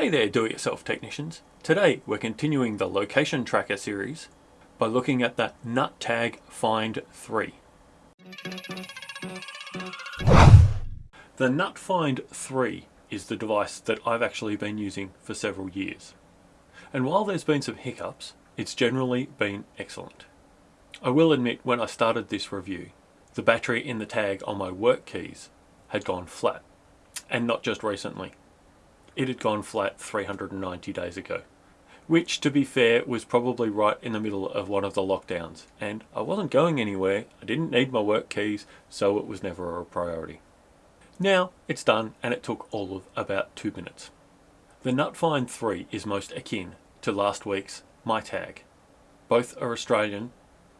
Hey there do-it-yourself technicians. Today we're continuing the location tracker series by looking at the NutTag Find 3. The NutFind 3 is the device that I've actually been using for several years. And while there's been some hiccups, it's generally been excellent. I will admit when I started this review, the battery in the tag on my work keys had gone flat. And not just recently it had gone flat 390 days ago. Which, to be fair, was probably right in the middle of one of the lockdowns. And I wasn't going anywhere, I didn't need my work keys, so it was never a priority. Now it's done and it took all of about two minutes. The NutFind 3 is most akin to last week's MyTag. Both are Australian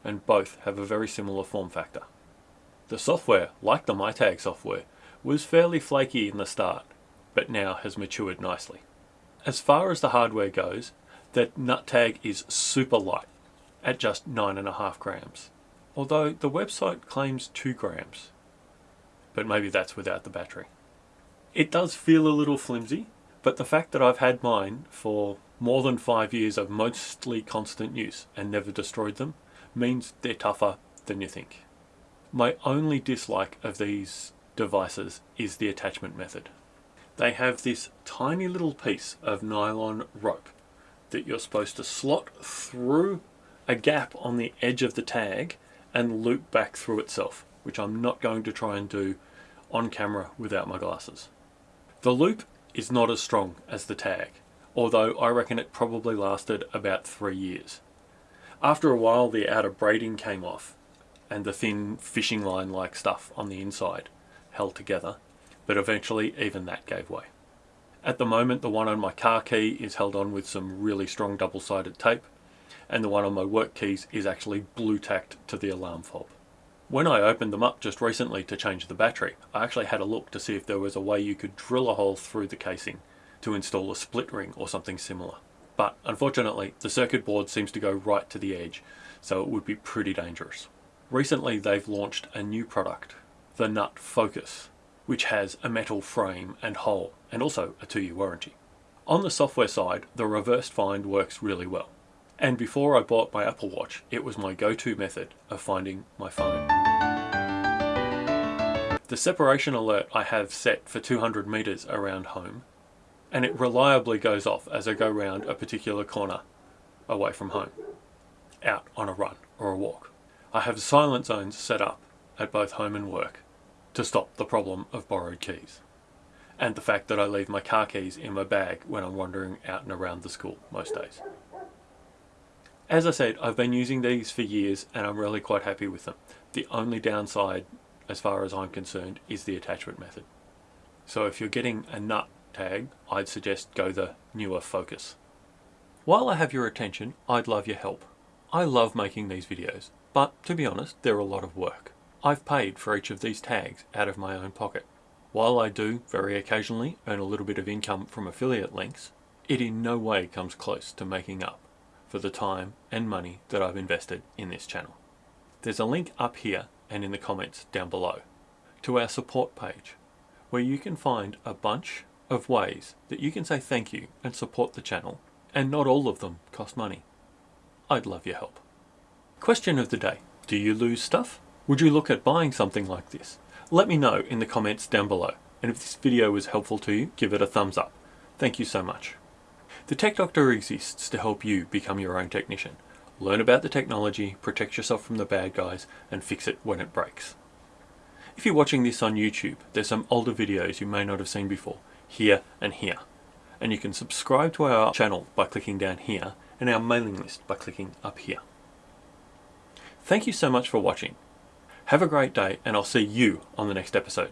and both have a very similar form factor. The software, like the MyTag software, was fairly flaky in the start, but now has matured nicely. As far as the hardware goes, that NutTag is super light at just 9.5 grams, although the website claims 2 grams, but maybe that's without the battery. It does feel a little flimsy, but the fact that I've had mine for more than 5 years of mostly constant use and never destroyed them means they're tougher than you think. My only dislike of these devices is the attachment method they have this tiny little piece of nylon rope that you're supposed to slot through a gap on the edge of the tag and loop back through itself, which I'm not going to try and do on camera without my glasses. The loop is not as strong as the tag, although I reckon it probably lasted about three years. After a while the outer braiding came off and the thin fishing line like stuff on the inside held together but eventually even that gave way. At the moment the one on my car key is held on with some really strong double-sided tape and the one on my work keys is actually blue tacked to the alarm fob. When I opened them up just recently to change the battery, I actually had a look to see if there was a way you could drill a hole through the casing to install a split ring or something similar. But unfortunately, the circuit board seems to go right to the edge, so it would be pretty dangerous. Recently, they've launched a new product, the Nut Focus, which has a metal frame and hole and also a two-year warranty. On the software side, the reverse find works really well. And before I bought my Apple Watch, it was my go-to method of finding my phone. The separation alert I have set for 200 meters around home, and it reliably goes off as I go round a particular corner away from home, out on a run or a walk. I have silent zones set up at both home and work to stop the problem of borrowed keys. And the fact that I leave my car keys in my bag when I'm wandering out and around the school most days. As I said, I've been using these for years and I'm really quite happy with them. The only downside, as far as I'm concerned, is the attachment method. So if you're getting a nut tag, I'd suggest go the newer Focus. While I have your attention, I'd love your help. I love making these videos, but to be honest, they're a lot of work. I've paid for each of these tags out of my own pocket. While I do, very occasionally, earn a little bit of income from affiliate links, it in no way comes close to making up for the time and money that I've invested in this channel. There's a link up here and in the comments down below to our support page where you can find a bunch of ways that you can say thank you and support the channel and not all of them cost money. I'd love your help. Question of the day. Do you lose stuff? Would you look at buying something like this? Let me know in the comments down below. And if this video was helpful to you, give it a thumbs up. Thank you so much. The Tech Doctor exists to help you become your own technician. Learn about the technology, protect yourself from the bad guys, and fix it when it breaks. If you're watching this on YouTube, there's some older videos you may not have seen before, here and here. And you can subscribe to our channel by clicking down here, and our mailing list by clicking up here. Thank you so much for watching. Have a great day and I'll see you on the next episode.